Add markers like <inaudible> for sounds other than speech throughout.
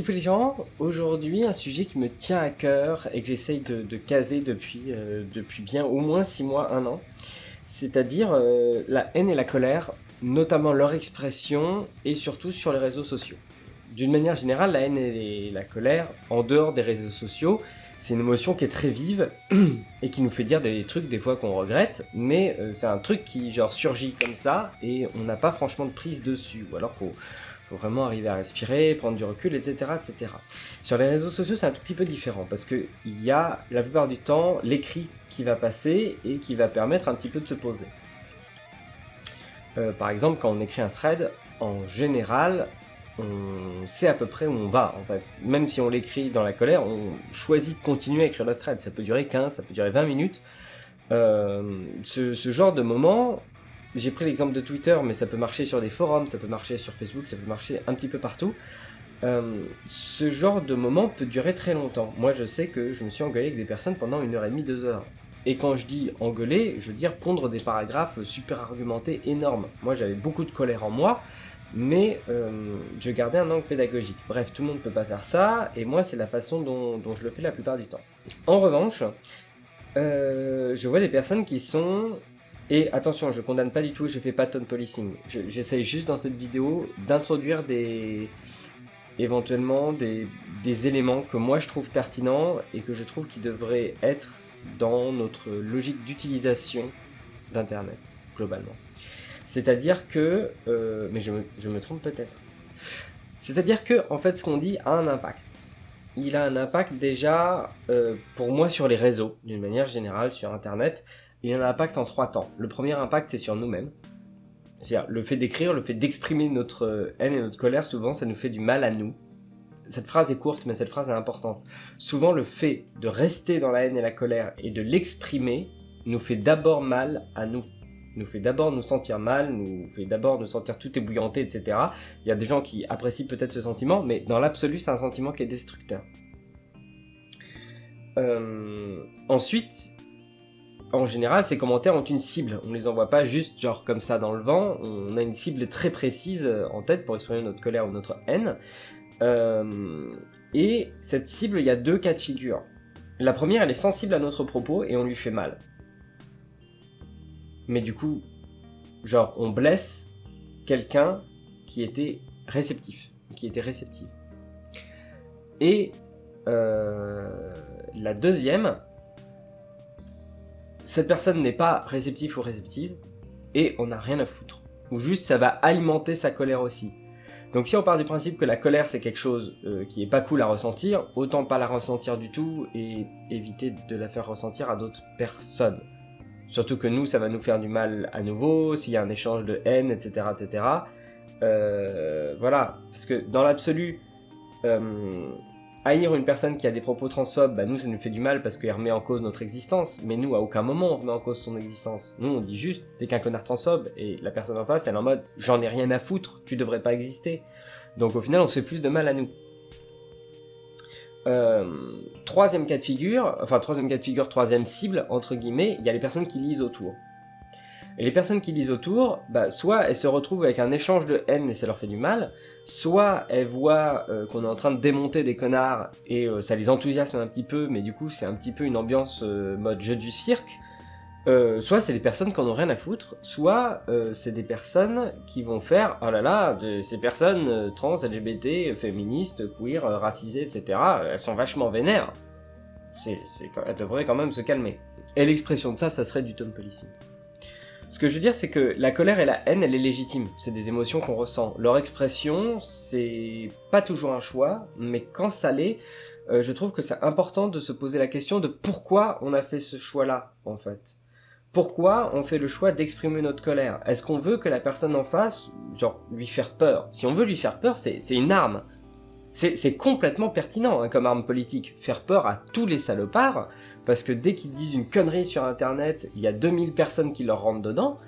Petit peu les gens, aujourd'hui un sujet qui me tient à cœur et que j'essaye de, caser depuis, euh, depuis bien au moins 6 mois, 1 an, c'est-à-dire euh, la haine et la colère, notamment leur expression et surtout sur les réseaux sociaux. D'une manière générale, la haine et la colère, en dehors des réseaux sociaux, c'est une émotion qui est très vive <clears throat> et qui nous fait dire des trucs des fois qu'on regrette, mais euh, c'est un truc qui genre surgit comme ça et on n'a pas franchement de prise dessus, ou alors faut vraiment arriver à respirer, prendre du recul, etc. etc. Sur les réseaux sociaux, c'est un tout petit peu différent, parce qu'il y a la plupart du temps l'écrit qui va passer et qui va permettre un petit peu de se poser. Euh, par exemple, quand on écrit un thread, en général, on sait à peu près où on va. En fait. Même si on l'écrit dans la colère, on choisit de continuer à écrire le thread. Ça peut durer 15, ça peut durer 20 minutes. Euh, ce, genre de moment, j'ai pris l'exemple de Twitter, mais ça peut marcher sur des forums, ça peut marcher sur Facebook, ça peut marcher un petit peu partout. Euh, ce genre de moment peut durer très longtemps. Moi, je sais que je me suis engueulé avec des personnes pendant une heure et demie, deux heures. Et quand je dis engueuler, je veux dire pondre des paragraphes super argumentés énormes. Moi, j'avais beaucoup de colère en moi, mais euh, je gardais un angle pédagogique. Bref, tout le monde ne peut pas faire ça, et moi, c'est la façon dont, je le fais la plupart du temps. En revanche, euh, je vois des personnes qui sont et attention, je condamne pas du tout, je fais pas ton policing. J'essaye juste dans cette vidéo d'introduire des éventuellement des, éléments que moi je trouve pertinents et que je trouve qui devraient être dans notre logique d'utilisation d'Internet, globalement. C'est-à-dire que... Euh, mais je me, trompe peut-être. C'est-à-dire que, en fait, ce qu'on dit a un impact. Il a un impact déjà, euh, pour moi, sur les réseaux, d'une manière générale, sur Internet, il y a un impact en trois temps. Le premier impact, c'est sur nous-mêmes. C'est-à-dire, le fait d'écrire, le fait d'exprimer notre haine et notre colère, souvent, ça nous fait du mal à nous. Cette phrase est courte, mais cette phrase est importante. Souvent, le fait de rester dans la haine et la colère et de l'exprimer nous fait d'abord mal à nous. Nous fait d'abord nous sentir mal, nous fait d'abord nous sentir tout ébouillanté, etc. Il y a des gens qui apprécient peut-être ce sentiment, mais dans l'absolu, c'est un sentiment qui est destructeur. Euh, ensuite, en général, ces commentaires ont une cible. On ne les envoie pas juste genre comme ça dans le vent. On a une cible très précise euh, en tête pour exprimer notre colère ou notre haine. Euh, et cette cible, il y a deux cas de figure. La première, elle est sensible à notre propos et on lui fait mal. Mais du coup, genre, on blesse quelqu'un qui était réceptif. Et euh, la deuxième, cette personne n'est pas réceptif ou réceptive, et on n'a rien à foutre. Ou juste ça va alimenter sa colère aussi. Donc si on part du principe que la colère c'est quelque chose euh, qui est pas cool à ressentir, autant pas la ressentir du tout et éviter de la faire ressentir à d'autres personnes. Surtout que nous, ça va nous faire du mal à nouveau, s'il y a un échange de haine, etc. etc. Euh, voilà, parce que dans l'absolu, euh, haïr une personne qui a des propos transphobes, bah nous ça nous fait du mal parce qu'elle remet en cause notre existence, mais nous à aucun moment on remet en cause son existence. Nous on dit juste t'es qu'un connard transphobe et la personne en face elle est en mode j'en ai rien à foutre, tu devrais pas exister. Donc au final on se fait plus de mal à nous. Euh, troisième cas de figure, enfin troisième cas de figure, troisième cible, entre guillemets, il y a les personnes qui lisent autour. Et les personnes qui lisent autour, bah, soit elles se retrouvent avec un échange de haine et ça leur fait du mal, soit elles voient euh, qu'on est en train de démonter des connards et euh, ça les enthousiasme un petit peu, mais du coup c'est un petit peu une ambiance euh, mode jeu du cirque, soit c'est des personnes qui en ont rien à foutre, soit c'est des personnes qui vont faire « Oh là là, ces personnes trans, LGBT, féministes, queer, racisées, etc., elles sont vachement vénères. elles devraient quand même se calmer. » Et l'expression de ça, ça serait du tone policing. Ce que je veux dire, c'est que la colère et la haine, elle est légitime. C'est des émotions qu'on ressent. Leur expression, c'est pas toujours un choix, mais quand ça l'est, euh, je trouve que c'est important de se poser la question de pourquoi on a fait ce choix-là, en fait. Pourquoi on fait le choix d'exprimer notre colère? Est-ce qu'on veut que la personne en face, genre, lui faire peur? Si on veut lui faire peur, c'est une arme. C'est complètement pertinent hein, comme arme politique. Faire peur à tous les salopards, parce que dès qu'ils disent une connerie sur internet, il y a 2000 personnes qui leur rentrent dedans,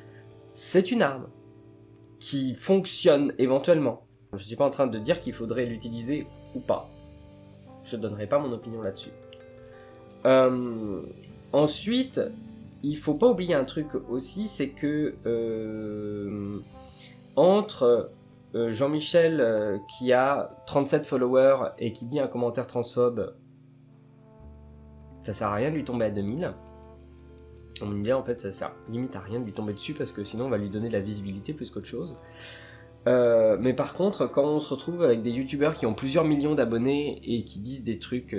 c'est une arme qui fonctionne éventuellement. Je ne suis pas en train de dire qu'il faudrait l'utiliser ou pas. Je ne donnerai pas mon opinion là-dessus. Euh, ensuite, il faut pas oublier un truc aussi, c'est que euh, entre euh, Jean-Michel qui a 37 followers et qui dit un commentaire transphobe, ça sert à rien de lui tomber à 2000. On me dit en fait ça sert limite à rien de lui tomber dessus parce que sinon on va lui donner de la visibilité plus qu'autre chose. Euh, mais par contre, quand on se retrouve avec des youtubeurs qui ont plusieurs millions d'abonnés et qui disent des trucs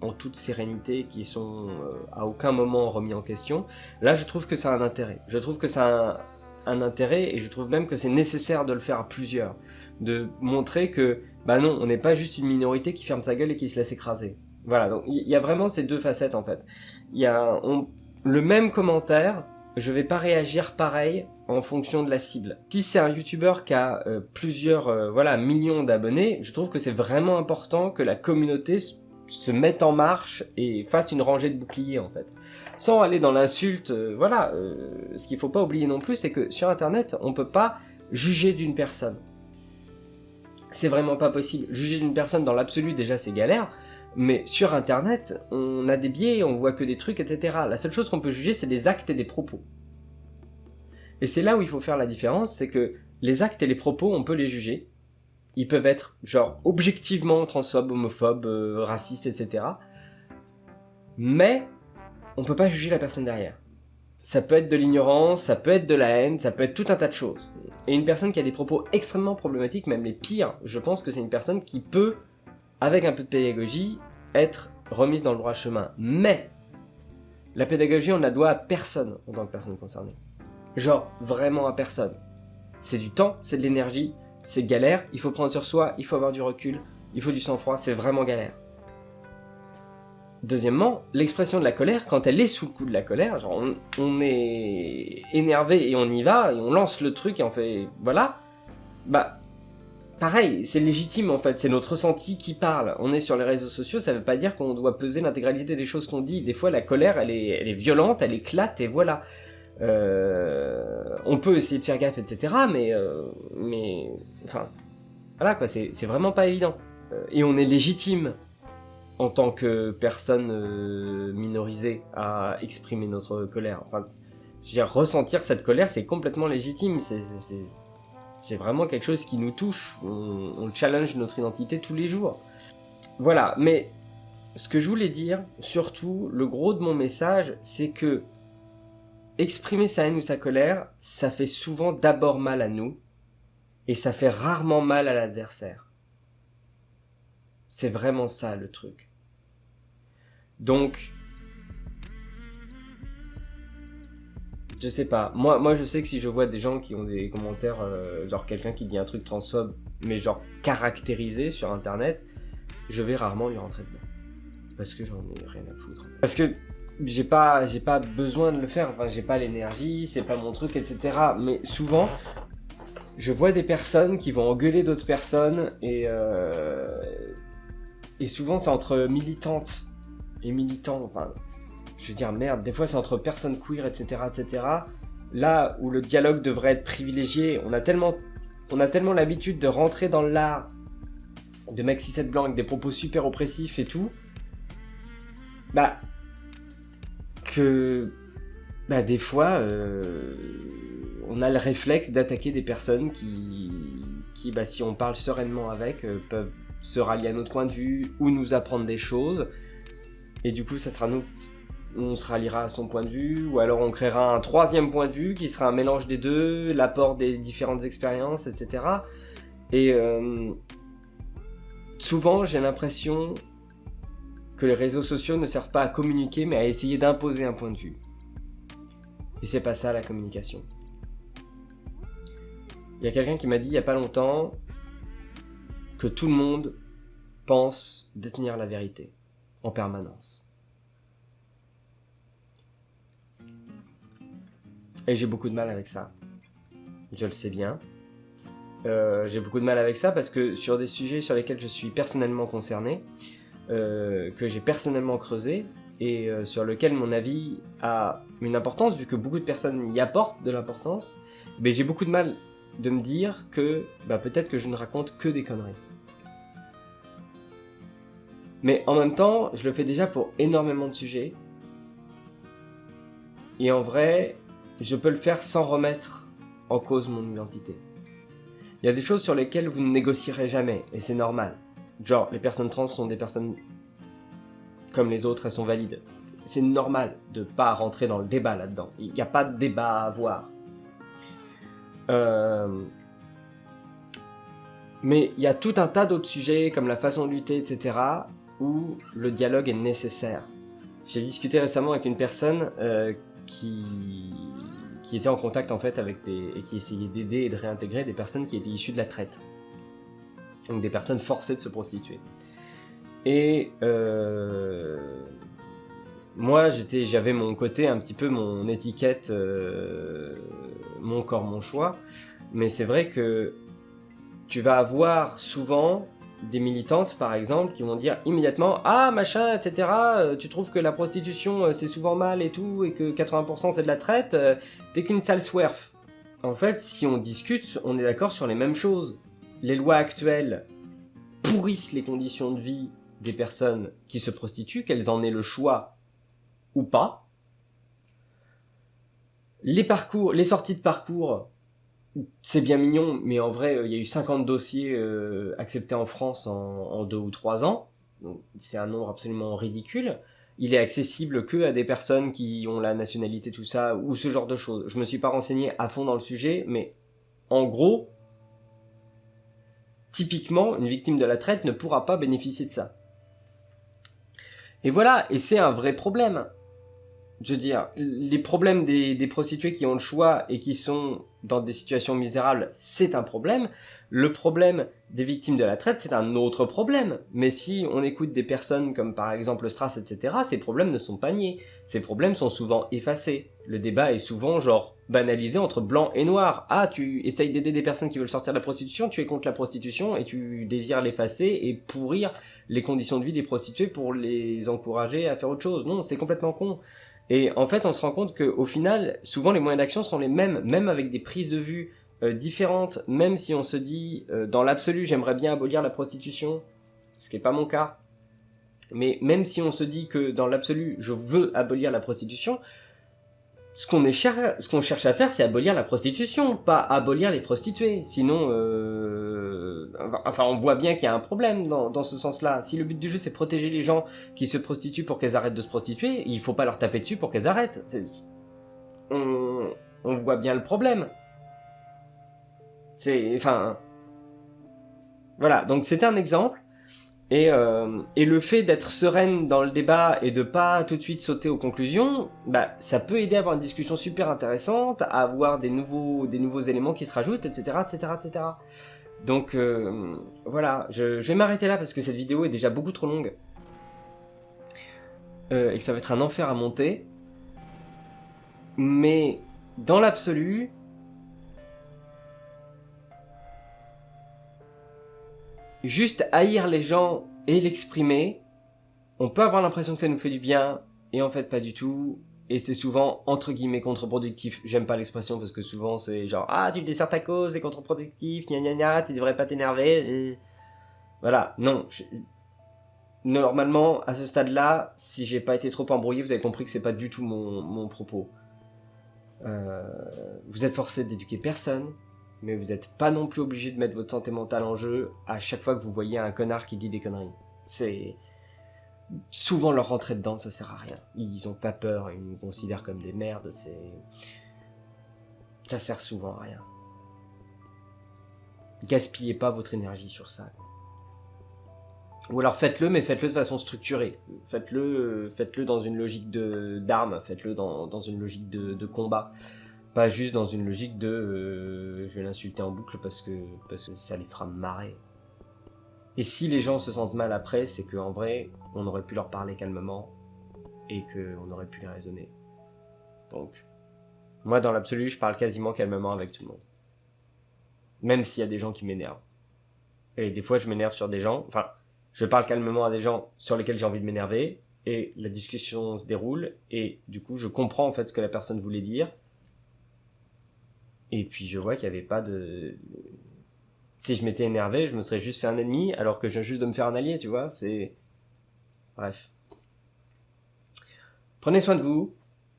en toute sérénité, qui sont à aucun moment remis en question, là je trouve que ça a un intérêt. Je trouve que ça a un intérêt et je trouve même que c'est nécessaire de le faire à plusieurs. De montrer que, bah non, on n'est pas juste une minorité qui ferme sa gueule et qui se laisse écraser. Voilà, donc il y a vraiment ces deux facettes en fait. Il y a le même commentaire, je vais pas réagir pareil en fonction de la cible. Si c'est un youtubeur qui a euh, plusieurs euh, voilà, millions d'abonnés, je trouve que c'est vraiment important que la communauté se mette en marche et fasse une rangée de boucliers en fait sans aller dans l'insulte, euh, voilà, ce qu'il faut pas oublier non plus, c'est que sur Internet, on peut pas juger d'une personne. C'est vraiment pas possible. Juger d'une personne dans l'absolu, déjà, c'est galère. Mais sur Internet, on a des biais, on voit que des trucs, etc. La seule chose qu'on peut juger, c'est des actes et des propos. Et c'est là où il faut faire la différence, c'est que les actes et les propos, on peut les juger. Ils peuvent être, genre, objectivement transphobes, homophobes, euh, racistes, etc. Mais on peut pas juger la personne derrière. Ça peut être de l'ignorance, ça peut être de la haine, ça peut être tout un tas de choses. Et une personne qui a des propos extrêmement problématiques, même les pires, je pense que c'est une personne qui peut, avec un peu de pédagogie, être remise dans le droit chemin. Mais, la pédagogie, on la doit à personne en tant que personne concernée. Genre, vraiment à personne. C'est du temps, c'est de l'énergie, c'est galère, il faut prendre sur soi, il faut avoir du recul, il faut du sang-froid, c'est vraiment galère. Deuxièmement, l'expression de la colère, quand elle est sous le coup de la colère, genre on, est énervé et on y va, et on lance le truc et on fait... voilà, bah... Pareil, c'est légitime en fait, c'est notre ressenti qui parle. On est sur les réseaux sociaux, ça veut pas dire qu'on doit peser l'intégralité des choses qu'on dit. Des fois, la colère, elle est, elle violente, elle éclate, et voilà. Euh, on peut essayer de faire gaffe, etc. Mais, euh, mais, enfin, voilà quoi, c'est vraiment pas évident. Euh, et on est légitime en tant que personne minorisée à exprimer notre colère. Enfin, je veux ressentir cette colère, c'est complètement légitime. Vraiment quelque chose qui nous touche. On, challenge notre identité tous les jours. Voilà, mais ce que je voulais dire, surtout, le gros de mon message, c'est que exprimer sa haine ou sa colère, ça fait souvent d'abord mal à nous, et ça fait rarement mal à l'adversaire. C'est vraiment ça le truc. Donc, je sais pas. Moi, moi, je sais que si je vois des gens qui ont des commentaires, euh, genre quelqu'un qui dit un truc transphobe, mais genre caractérisé sur internet, je vais rarement lui rentrer dedans. Parce que j'en ai rien à foutre. Parce que j'ai pas, j'ai pas besoin de le faire. Enfin, j'ai pas l'énergie, c'est pas mon truc, etc. Mais souvent, je vois des personnes qui vont engueuler d'autres personnes et euh, et souvent, c'est entre militantes et militants. Enfin, je veux dire, merde, des fois, c'est entre personnes queer, etc., etc. Là où le dialogue devrait être privilégié, on a tellement, l'habitude de rentrer dans l'art de Maxi 7 Blanc avec des propos super oppressifs et tout. Bah, que, bah, des fois, euh, on a le réflexe d'attaquer des personnes qui, qui, bah, si on parle sereinement avec, euh, peuvent se rallier à notre point de vue ou nous apprendre des choses. Et du coup, ça sera nous. On se ralliera à son point de vue, ou alors on créera un troisième point de vue qui sera un mélange des deux, l'apport des différentes expériences, etc. Et euh, souvent, j'ai l'impression que les réseaux sociaux ne servent pas à communiquer, mais à essayer d'imposer un point de vue. Et c'est pas ça la communication. Il y a quelqu'un qui m'a dit il y a pas longtemps, que tout le monde pense détenir la vérité en permanence. Et j'ai beaucoup de mal avec ça. Je le sais bien. Euh, j'ai beaucoup de mal avec ça parce que sur des sujets sur lesquels je suis personnellement concerné, euh, que j'ai personnellement creusé, et euh, sur lequel mon avis a une importance, vu que beaucoup de personnes y apportent de l'importance, mais j'ai beaucoup de mal de me dire que bah, peut-être que je ne raconte que des conneries. Mais en même temps, je le fais déjà pour énormément de sujets. Et en vrai, je peux le faire sans remettre en cause mon identité. Il y a des choses sur lesquelles vous ne négocierez jamais, et c'est normal. Genre, les personnes trans sont des personnes comme les autres, elles sont valides. C'est normal de pas rentrer dans le débat là-dedans. Il n'y a pas de débat à avoir. Euh, mais il y a tout un tas d'autres sujets, comme la façon de lutter, etc., où le dialogue est nécessaire. J'ai discuté récemment avec une personne euh, qui, qui était en contact en fait avec des et qui essayait d'aider et de réintégrer des personnes qui étaient issues de la traite, donc des personnes forcées de se prostituer. Et euh, moi, j'avais mon côté un petit peu mon étiquette, euh, mon corps, mon choix. Mais c'est vrai que tu vas avoir souvent des militantes, par exemple, qui vont dire immédiatement Ah, machin, etc., euh, tu trouves que la prostitution euh, c'est souvent mal et tout, et que 80% c'est de la traite, euh, t'es qu'une sale swerf. En fait, si on discute, on est d'accord sur les mêmes choses. Les lois actuelles pourrissent les conditions de vie des personnes qui se prostituent, qu'elles en aient le choix ou pas. Les parcours, les sorties de parcours c'est bien mignon, mais en vrai, il y a eu 50 dossiers euh, acceptés en France en, deux ou trois ans. C'est un nombre absolument ridicule. Il est accessible que à des personnes qui ont la nationalité, tout ça, ou ce genre de choses. Je me suis pas renseigné à fond dans le sujet, mais en gros, typiquement, une victime de la traite ne pourra pas bénéficier de ça. Et voilà, et c'est un vrai problème je veux dire, les problèmes des, des, prostituées qui ont le choix et qui sont dans des situations misérables, c'est un problème. Le problème des victimes de la traite, c'est un autre problème. Mais si on écoute des personnes comme par exemple Strass, etc., ces problèmes ne sont pas niés. Ces problèmes sont souvent effacés. Le débat est souvent genre banalisé entre blanc et noir. Ah, tu essayes d'aider des personnes qui veulent sortir de la prostitution, tu es contre la prostitution et tu désires l'effacer et pourrir les conditions de vie des prostituées pour les encourager à faire autre chose. Non, c'est complètement con. Et en fait, on se rend compte qu'au final, souvent les moyens d'action sont les mêmes, même avec des prises de vue euh, différentes, même si on se dit, euh, dans l'absolu, j'aimerais bien abolir la prostitution, ce qui n'est pas mon cas, mais même si on se dit que dans l'absolu, je veux abolir la prostitution, ce qu'on cherche à faire, c'est abolir la prostitution, pas abolir les prostituées. Sinon, euh, enfin, on voit bien qu'il y a un problème dans, ce sens-là. Si le but du jeu, c'est protéger les gens qui se prostituent pour qu'elles arrêtent de se prostituer, il faut pas leur taper dessus pour qu'elles arrêtent. On, on voit bien le problème. C'est, enfin, voilà. Donc c'était un exemple. Et, euh, et, le fait d'être sereine dans le débat et de pas tout de suite sauter aux conclusions, bah, ça peut aider à avoir une discussion super intéressante, à avoir des nouveaux, des nouveaux éléments qui se rajoutent, etc. etc., etc. Donc euh, voilà, je, je vais m'arrêter là parce que cette vidéo est déjà beaucoup trop longue. Euh, et que ça va être un enfer à monter. Mais dans l'absolu, juste haïr les gens et l'exprimer, on peut avoir l'impression que ça nous fait du bien, et en fait pas du tout, et c'est souvent entre guillemets contre-productif. J'aime pas l'expression parce que souvent c'est genre ah tu desserres ta cause, c'est contre-productif, gna gna gna, tu devrais pas t'énerver. Voilà, non. Normalement, à ce stade-là, si j'ai pas été trop embrouillé, vous avez compris que c'est pas du tout mon, propos. Euh, vous êtes forcé d'éduquer personne, mais vous n'êtes pas non plus obligé de mettre votre santé mentale en jeu à chaque fois que vous voyez un connard qui dit des conneries. C'est souvent leur rentrer dedans, ça sert à rien. Ils ont pas peur, ils nous considèrent comme des merdes, c'est ça sert souvent à rien. Gaspillez pas votre énergie sur ça. Ou alors faites-le, mais faites-le de façon structurée. Faites-le, faites-le dans une logique d'armes, faites-le dans, une logique de combat. Pas juste dans une logique de euh, je vais l'insulter en boucle parce que, parce que ça les fera marrer. Et si les gens se sentent mal après, c'est qu'en vrai, on aurait pu leur parler calmement et qu'on aurait pu les raisonner. Donc, moi dans l'absolu, je parle quasiment calmement avec tout le monde. Même s'il y a des gens qui m'énervent. Et des fois, je m'énerve sur des gens, enfin, je parle calmement à des gens sur lesquels j'ai envie de m'énerver, et la discussion se déroule, et du coup, je comprends en fait ce que la personne voulait dire, et puis je vois qu'il n'y avait pas de... Si je m'étais énervé, je me serais juste fait un ennemi, alors que je viens juste de me faire un allié, tu vois, c'est... Bref. Prenez soin de vous,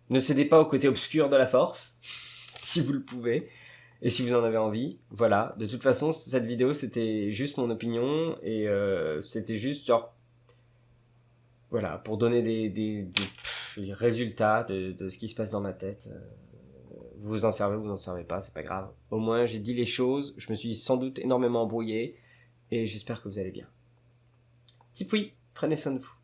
ne cédez pas au côté obscur de la force, <laughs> si vous le pouvez, Et si vous en avez envie, voilà. De toute façon, cette vidéo, c'était juste mon opinion et euh, c'était juste genre, voilà, pour donner des, des, résultats de, de, ce qui se passe dans ma tête. Euh, vous vous en servez, vous en servez pas, c'est pas grave. Au moins, j'ai dit les choses. Je me suis sans doute énormément embrouillé et j'espère que vous allez bien. Tipoui, prenez soin de vous.